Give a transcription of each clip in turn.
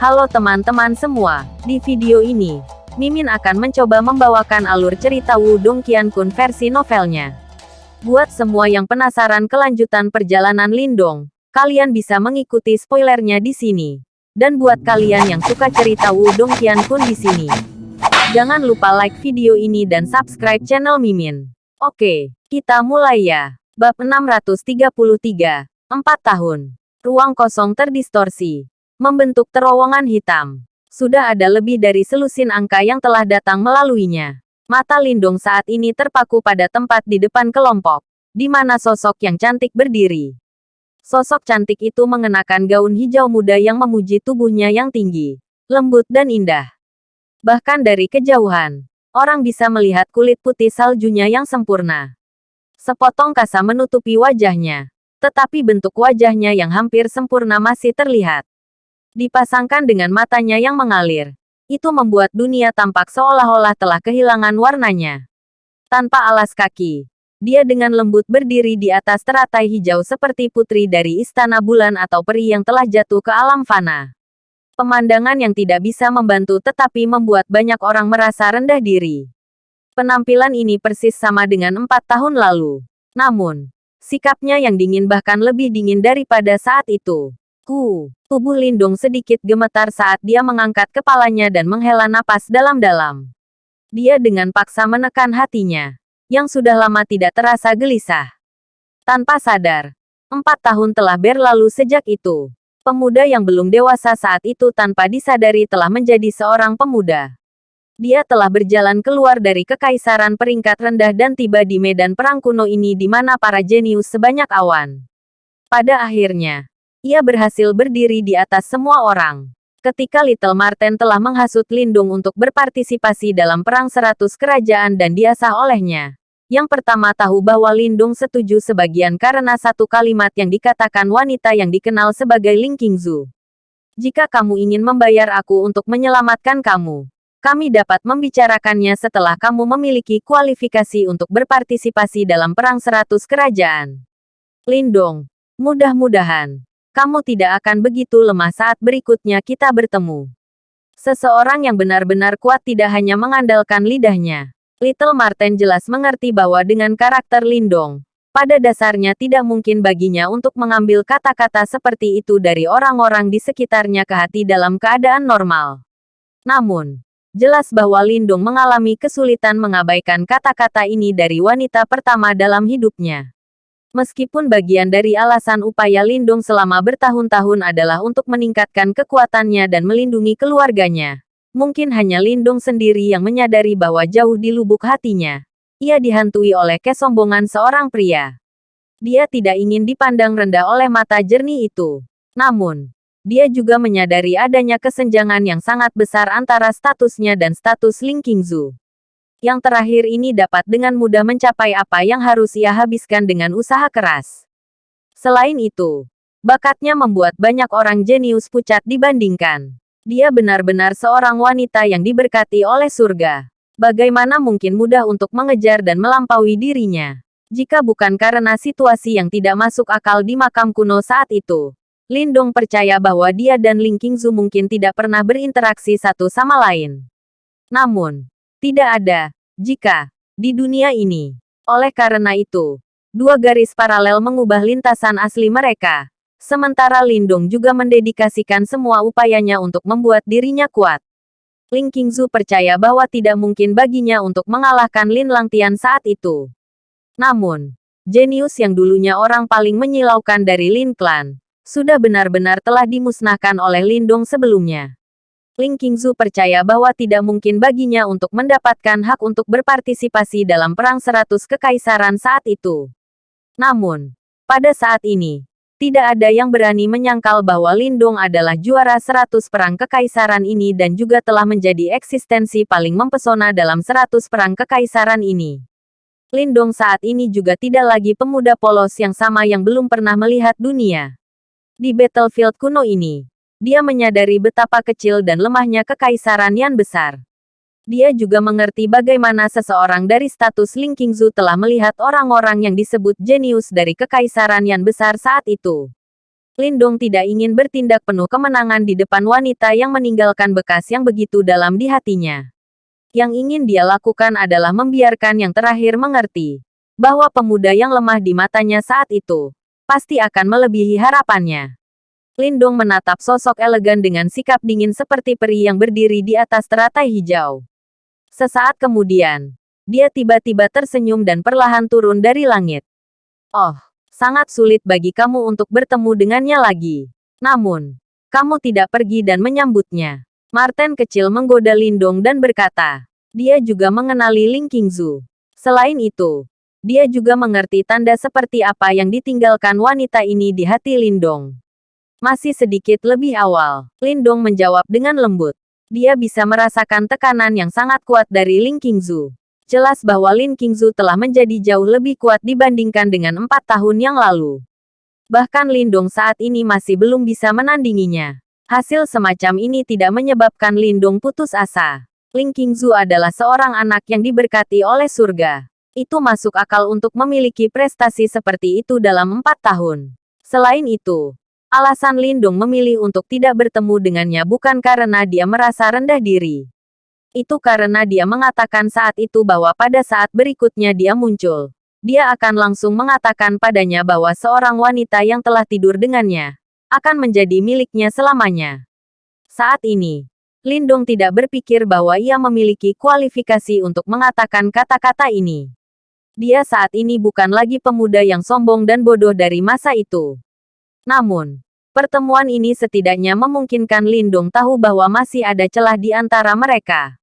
Halo teman-teman semua, di video ini, Mimin akan mencoba membawakan alur cerita Wudong Qiankun versi novelnya. Buat semua yang penasaran kelanjutan perjalanan Lindong, kalian bisa mengikuti spoilernya di sini. Dan buat kalian yang suka cerita Wudong Qiankun di sini, jangan lupa like video ini dan subscribe channel Mimin. Oke, kita mulai ya. Bab 633, 4 tahun. Ruang kosong terdistorsi membentuk terowongan hitam. Sudah ada lebih dari selusin angka yang telah datang melaluinya. Mata Lindung saat ini terpaku pada tempat di depan kelompok, di mana sosok yang cantik berdiri. Sosok cantik itu mengenakan gaun hijau muda yang memuji tubuhnya yang tinggi, lembut dan indah. Bahkan dari kejauhan, orang bisa melihat kulit putih saljunya yang sempurna. Sepotong kasa menutupi wajahnya, tetapi bentuk wajahnya yang hampir sempurna masih terlihat. Dipasangkan dengan matanya yang mengalir. Itu membuat dunia tampak seolah-olah telah kehilangan warnanya. Tanpa alas kaki, dia dengan lembut berdiri di atas teratai hijau seperti putri dari istana bulan atau peri yang telah jatuh ke alam fana. Pemandangan yang tidak bisa membantu tetapi membuat banyak orang merasa rendah diri. Penampilan ini persis sama dengan empat tahun lalu. Namun, sikapnya yang dingin bahkan lebih dingin daripada saat itu. Ku, tubuh Lindung sedikit gemetar saat dia mengangkat kepalanya dan menghela napas dalam-dalam. Dia dengan paksa menekan hatinya, yang sudah lama tidak terasa gelisah. Tanpa sadar, empat tahun telah berlalu sejak itu. Pemuda yang belum dewasa saat itu tanpa disadari telah menjadi seorang pemuda. Dia telah berjalan keluar dari kekaisaran peringkat rendah dan tiba di medan perang kuno ini di mana para jenius sebanyak awan. Pada akhirnya, ia berhasil berdiri di atas semua orang. Ketika Little Marten telah menghasut Lindung untuk berpartisipasi dalam Perang Seratus Kerajaan dan diasah olehnya. Yang pertama tahu bahwa Lindung setuju sebagian karena satu kalimat yang dikatakan wanita yang dikenal sebagai Ling Qingzu. Jika kamu ingin membayar aku untuk menyelamatkan kamu, kami dapat membicarakannya setelah kamu memiliki kualifikasi untuk berpartisipasi dalam Perang Seratus Kerajaan. Lindong, mudah-mudahan kamu tidak akan begitu lemah saat berikutnya kita bertemu. Seseorang yang benar-benar kuat tidak hanya mengandalkan lidahnya. Little Marten jelas mengerti bahwa dengan karakter Lindong, pada dasarnya tidak mungkin baginya untuk mengambil kata-kata seperti itu dari orang-orang di sekitarnya ke hati dalam keadaan normal. Namun, jelas bahwa Lindung mengalami kesulitan mengabaikan kata-kata ini dari wanita pertama dalam hidupnya. Meskipun bagian dari alasan upaya Lindung selama bertahun-tahun adalah untuk meningkatkan kekuatannya dan melindungi keluarganya. Mungkin hanya Lindung sendiri yang menyadari bahwa jauh di lubuk hatinya. Ia dihantui oleh kesombongan seorang pria. Dia tidak ingin dipandang rendah oleh mata jernih itu. Namun, dia juga menyadari adanya kesenjangan yang sangat besar antara statusnya dan status Ling Qingzu yang terakhir ini dapat dengan mudah mencapai apa yang harus ia habiskan dengan usaha keras. Selain itu, bakatnya membuat banyak orang jenius pucat dibandingkan. Dia benar-benar seorang wanita yang diberkati oleh surga. Bagaimana mungkin mudah untuk mengejar dan melampaui dirinya? Jika bukan karena situasi yang tidak masuk akal di makam kuno saat itu. Lindong percaya bahwa dia dan Ling Qingzu mungkin tidak pernah berinteraksi satu sama lain. Namun, tidak ada, jika, di dunia ini. Oleh karena itu, dua garis paralel mengubah lintasan asli mereka. Sementara Lindung juga mendedikasikan semua upayanya untuk membuat dirinya kuat. Ling Qingzu percaya bahwa tidak mungkin baginya untuk mengalahkan Lin Langtian saat itu. Namun, jenius yang dulunya orang paling menyilaukan dari Lin Clan, sudah benar-benar telah dimusnahkan oleh Lindong sebelumnya. Ling Qingzu percaya bahwa tidak mungkin baginya untuk mendapatkan hak untuk berpartisipasi dalam Perang Seratus Kekaisaran saat itu. Namun, pada saat ini, tidak ada yang berani menyangkal bahwa Lindong adalah juara seratus perang kekaisaran ini dan juga telah menjadi eksistensi paling mempesona dalam seratus perang kekaisaran ini. Lindong saat ini juga tidak lagi pemuda polos yang sama yang belum pernah melihat dunia. Di battlefield kuno ini, dia menyadari betapa kecil dan lemahnya kekaisaran Yan besar. Dia juga mengerti bagaimana seseorang dari status Ling Qingzu telah melihat orang-orang yang disebut jenius dari kekaisaran Yan besar saat itu. Lindong tidak ingin bertindak penuh kemenangan di depan wanita yang meninggalkan bekas yang begitu dalam di hatinya. Yang ingin dia lakukan adalah membiarkan yang terakhir mengerti bahwa pemuda yang lemah di matanya saat itu pasti akan melebihi harapannya. Lindong menatap sosok elegan dengan sikap dingin seperti peri yang berdiri di atas teratai hijau. Sesaat kemudian, dia tiba-tiba tersenyum dan perlahan turun dari langit. Oh, sangat sulit bagi kamu untuk bertemu dengannya lagi. Namun, kamu tidak pergi dan menyambutnya. Martin kecil menggoda Lindong dan berkata, dia juga mengenali Ling Qingzu. Selain itu, dia juga mengerti tanda seperti apa yang ditinggalkan wanita ini di hati Lindong. Masih sedikit lebih awal, Lindong menjawab dengan lembut. Dia bisa merasakan tekanan yang sangat kuat dari Ling Qingzu. Jelas bahwa Lin Qingzu telah menjadi jauh lebih kuat dibandingkan dengan empat tahun yang lalu. Bahkan Lindong saat ini masih belum bisa menandinginya. Hasil semacam ini tidak menyebabkan Lindong putus asa. Ling Qingzu adalah seorang anak yang diberkati oleh surga. Itu masuk akal untuk memiliki prestasi seperti itu dalam empat tahun. Selain itu, alasan Lindong memilih untuk tidak bertemu dengannya bukan karena dia merasa rendah diri. Itu karena dia mengatakan saat itu bahwa pada saat berikutnya dia muncul. Dia akan langsung mengatakan padanya bahwa seorang wanita yang telah tidur dengannya akan menjadi miliknya selamanya. Saat ini, Lindong tidak berpikir bahwa ia memiliki kualifikasi untuk mengatakan kata-kata ini. Dia saat ini bukan lagi pemuda yang sombong dan bodoh dari masa itu. Namun, pertemuan ini setidaknya memungkinkan Lindong tahu bahwa masih ada celah di antara mereka.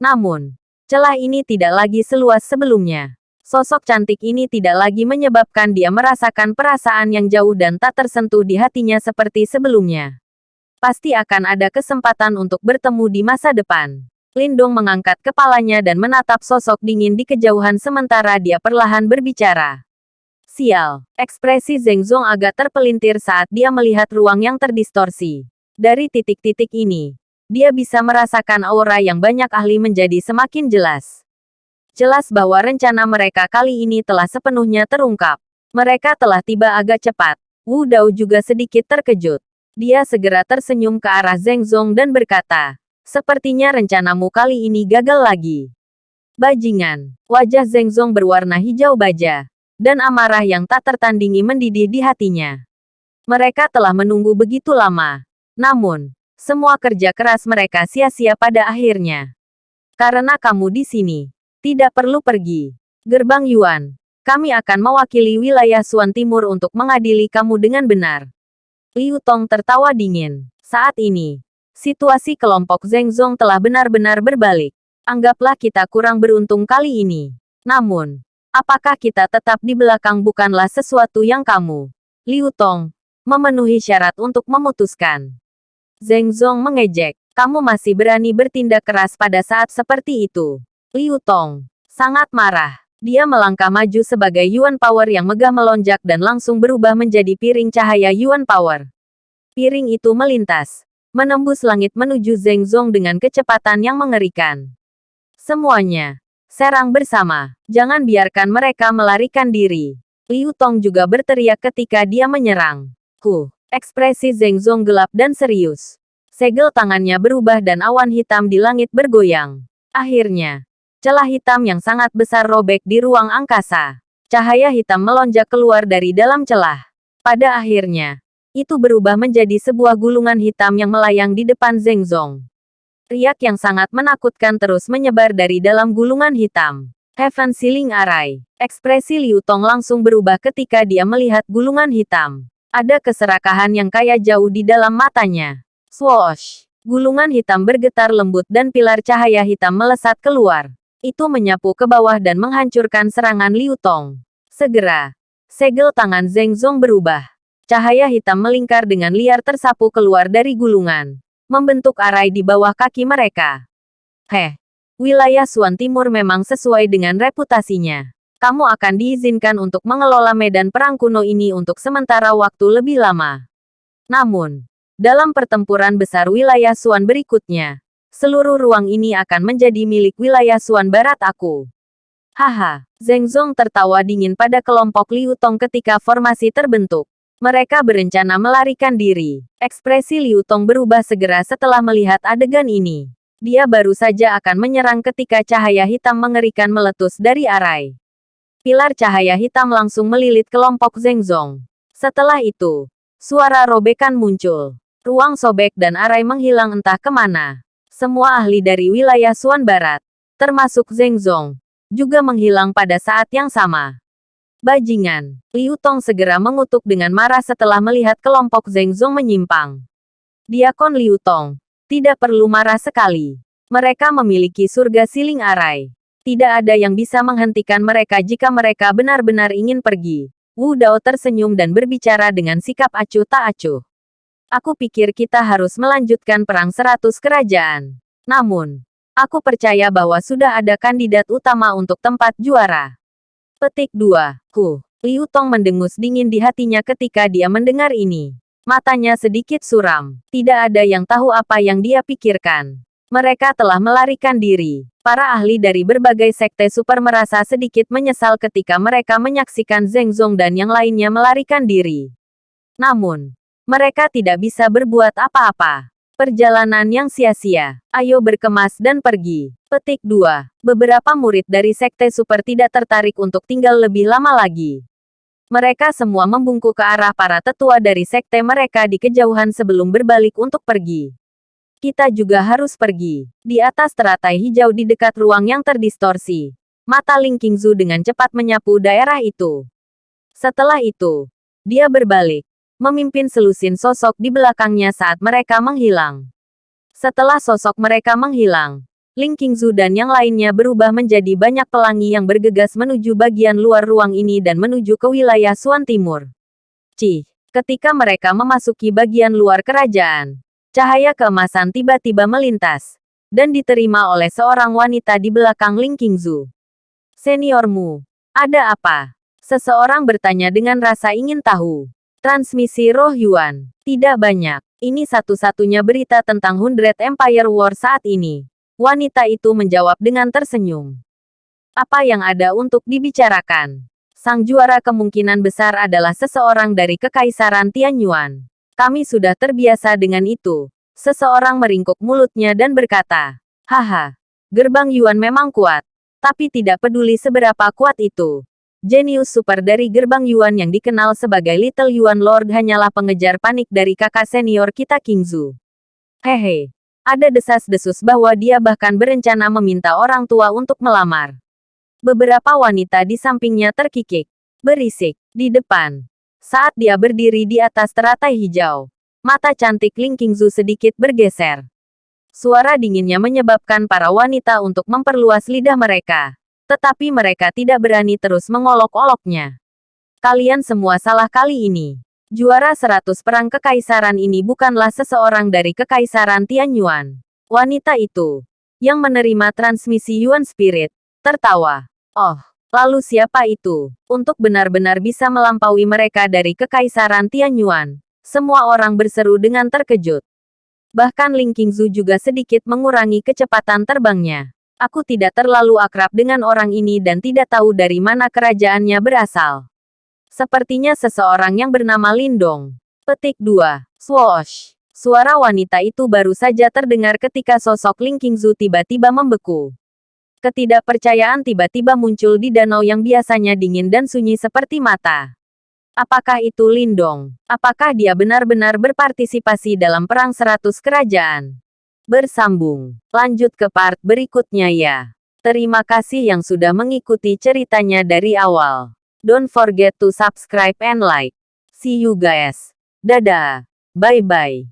Namun, celah ini tidak lagi seluas sebelumnya. Sosok cantik ini tidak lagi menyebabkan dia merasakan perasaan yang jauh dan tak tersentuh di hatinya seperti sebelumnya. Pasti akan ada kesempatan untuk bertemu di masa depan. Lindong mengangkat kepalanya dan menatap sosok dingin di kejauhan sementara dia perlahan berbicara. Sial, ekspresi Zeng Zong agak terpelintir saat dia melihat ruang yang terdistorsi. Dari titik-titik ini, dia bisa merasakan aura yang banyak ahli menjadi semakin jelas. Jelas bahwa rencana mereka kali ini telah sepenuhnya terungkap. Mereka telah tiba agak cepat. Wu Dao juga sedikit terkejut. Dia segera tersenyum ke arah Zheng Zong dan berkata, Sepertinya rencanamu kali ini gagal lagi. Bajingan, wajah Zheng Zong berwarna hijau baja, dan amarah yang tak tertandingi mendidih di hatinya. Mereka telah menunggu begitu lama. Namun, semua kerja keras mereka sia-sia pada akhirnya. Karena kamu di sini, tidak perlu pergi. Gerbang Yuan. Kami akan mewakili wilayah Suan Timur untuk mengadili kamu dengan benar. Liu Tong tertawa dingin. Saat ini, situasi kelompok Zheng Zong telah benar-benar berbalik. Anggaplah kita kurang beruntung kali ini. Namun, apakah kita tetap di belakang bukanlah sesuatu yang kamu, Liu Tong, memenuhi syarat untuk memutuskan. Zheng Zong mengejek, kamu masih berani bertindak keras pada saat seperti itu. Liu Tong sangat marah. Dia melangkah maju sebagai Yuan Power yang megah melonjak dan langsung berubah menjadi piring cahaya Yuan Power. Piring itu melintas, menembus langit menuju Zheng Zong dengan kecepatan yang mengerikan. Semuanya, serang bersama. Jangan biarkan mereka melarikan diri. Liu Tong juga berteriak ketika dia menyerang. Huh, ekspresi Zheng Zong gelap dan serius. Segel tangannya berubah dan awan hitam di langit bergoyang. Akhirnya, Celah hitam yang sangat besar robek di ruang angkasa. Cahaya hitam melonjak keluar dari dalam celah. Pada akhirnya, itu berubah menjadi sebuah gulungan hitam yang melayang di depan Zeng Zong. Riak yang sangat menakutkan terus menyebar dari dalam gulungan hitam. Heaven Ceiling Array. Ekspresi Liu Tong langsung berubah ketika dia melihat gulungan hitam. Ada keserakahan yang kaya jauh di dalam matanya. Swoosh! Gulungan hitam bergetar lembut dan pilar cahaya hitam melesat keluar. Itu menyapu ke bawah dan menghancurkan serangan Liu Tong. Segera, segel tangan Zheng Zong berubah. Cahaya hitam melingkar dengan liar tersapu keluar dari gulungan, membentuk arai di bawah kaki mereka. Heh, wilayah Suan Timur memang sesuai dengan reputasinya. Kamu akan diizinkan untuk mengelola medan perang kuno ini untuk sementara waktu lebih lama. Namun, dalam pertempuran besar wilayah Suan berikutnya, seluruh ruang ini akan menjadi milik wilayah Suan Barat aku. Haha, Zheng Zong tertawa dingin pada kelompok Liu Tong ketika formasi terbentuk. Mereka berencana melarikan diri. Ekspresi Liu Tong berubah segera setelah melihat adegan ini. Dia baru saja akan menyerang ketika cahaya hitam mengerikan meletus dari arai. Pilar cahaya hitam langsung melilit kelompok Zengzong. Setelah itu, suara robekan muncul. Ruang sobek dan arai menghilang entah ke mana. Semua ahli dari wilayah Suan Barat, termasuk Zengzong, juga menghilang pada saat yang sama. Bajingan. Liu Tong segera mengutuk dengan marah setelah melihat kelompok Zheng Zong menyimpang. Diakon Liu Tong. Tidak perlu marah sekali. Mereka memiliki surga siling arai. Tidak ada yang bisa menghentikan mereka jika mereka benar-benar ingin pergi. Wu Dao tersenyum dan berbicara dengan sikap acuh tak acuh. Aku pikir kita harus melanjutkan perang seratus kerajaan. Namun, aku percaya bahwa sudah ada kandidat utama untuk tempat juara. Petik 2. Hu. Liu Tong mendengus dingin di hatinya ketika dia mendengar ini. Matanya sedikit suram. Tidak ada yang tahu apa yang dia pikirkan. Mereka telah melarikan diri. Para ahli dari berbagai sekte super merasa sedikit menyesal ketika mereka menyaksikan Zheng Zong dan yang lainnya melarikan diri. Namun, mereka tidak bisa berbuat apa-apa. Perjalanan yang sia-sia. Ayo berkemas dan pergi. Petik 2. Beberapa murid dari Sekte Super tidak tertarik untuk tinggal lebih lama lagi. Mereka semua membungkuk ke arah para tetua dari sekte mereka di kejauhan sebelum berbalik untuk pergi. Kita juga harus pergi. Di atas teratai hijau di dekat ruang yang terdistorsi. Mata Ling Qingzu dengan cepat menyapu daerah itu. Setelah itu, dia berbalik memimpin selusin sosok di belakangnya saat mereka menghilang. Setelah sosok mereka menghilang, Ling Qingzu dan yang lainnya berubah menjadi banyak pelangi yang bergegas menuju bagian luar ruang ini dan menuju ke wilayah Suan Timur. Cih, ketika mereka memasuki bagian luar kerajaan, cahaya keemasan tiba-tiba melintas, dan diterima oleh seorang wanita di belakang Ling Qingzu. Seniormu, ada apa? Seseorang bertanya dengan rasa ingin tahu. Transmisi Roh Yuan. Tidak banyak. Ini satu-satunya berita tentang Hundred Empire War saat ini. Wanita itu menjawab dengan tersenyum. Apa yang ada untuk dibicarakan? Sang juara kemungkinan besar adalah seseorang dari Kekaisaran Tianyuan. Kami sudah terbiasa dengan itu. Seseorang meringkuk mulutnya dan berkata, Haha, gerbang Yuan memang kuat. Tapi tidak peduli seberapa kuat itu. Jenius super dari gerbang Yuan yang dikenal sebagai Little Yuan Lord hanyalah pengejar panik dari kakak senior kita Kingzu. Hehe. Ada desas-desus bahwa dia bahkan berencana meminta orang tua untuk melamar. Beberapa wanita di sampingnya terkikik. Berisik. Di depan. Saat dia berdiri di atas teratai hijau. Mata cantik Ling Qingzu sedikit bergeser. Suara dinginnya menyebabkan para wanita untuk memperluas lidah mereka tetapi mereka tidak berani terus mengolok-oloknya. Kalian semua salah kali ini. Juara seratus perang kekaisaran ini bukanlah seseorang dari kekaisaran Tianyuan. Wanita itu, yang menerima transmisi Yuan Spirit, tertawa. Oh, lalu siapa itu? Untuk benar-benar bisa melampaui mereka dari kekaisaran Tianyuan. Semua orang berseru dengan terkejut. Bahkan Ling Qingzu juga sedikit mengurangi kecepatan terbangnya. Aku tidak terlalu akrab dengan orang ini dan tidak tahu dari mana kerajaannya berasal. Sepertinya seseorang yang bernama Lindong. Petik 2. Swoosh. Suara wanita itu baru saja terdengar ketika sosok Ling Qingzu tiba-tiba membeku. Ketidakpercayaan tiba-tiba muncul di danau yang biasanya dingin dan sunyi seperti mata. Apakah itu Lindong? Apakah dia benar-benar berpartisipasi dalam perang seratus kerajaan? Bersambung. Lanjut ke part berikutnya ya. Terima kasih yang sudah mengikuti ceritanya dari awal. Don't forget to subscribe and like. See you guys. Dadah. Bye-bye.